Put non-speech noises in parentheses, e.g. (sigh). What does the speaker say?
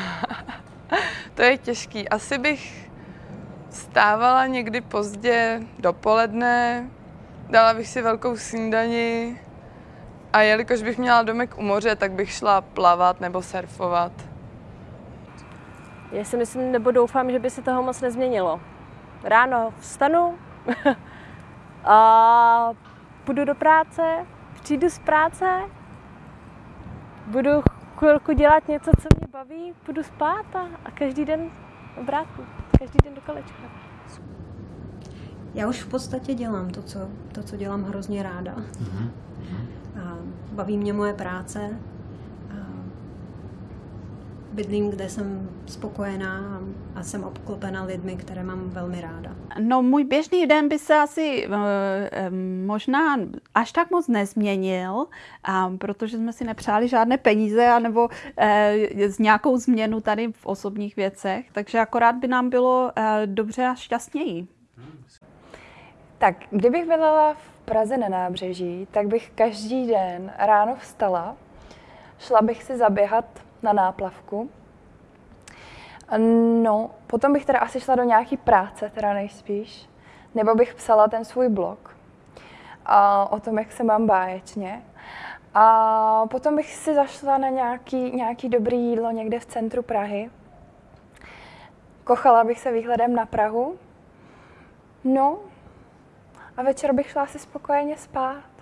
(laughs) To je těžký. Asi bych vstávala někdy pozdě dopoledne, dala bych si velkou snídani a jelikož bych měla domek u moře, tak bych šla plavat nebo surfovat. Já si myslím, nebo doufám, že by se toho moc nezměnilo. Ráno vstanu (laughs) a půjdu do práce, přijdu z práce, budu chvilku dělat něco, co mě baví, půjdu spát a, a každý den obrátku, každý den do kolečka. Já už v podstatě dělám to, co, to, co dělám hrozně ráda. Mm-hmm. A baví mě moje práce. Bydlím, kde jsem spokojená a jsem obklopena lidmi, které mám velmi ráda. No můj běžný den by se asi uh, možná až tak moc nezměnil, protože jsme si nepřáli žádné peníze anebo uh, z nějakou změnu tady v osobních věcech, takže akorát by nám bylo uh, dobře a šťastněji. Tak, kdybych bydlela v Praze na nábřeží, tak bych každý den ráno vstala, šla bych si zaběhat na náplavku. No, potom bych teda asi šla do nějaký práce, teda nejspíš, nebo bych psala ten svůj blog a o tom, jak se mám báječně. A potom bych si zašla na nějaký, nějaký dobrý jídlo někde v centru Prahy. Kochala bych se výhledem na Prahu. No, a večer bych šla si spokojeně spát.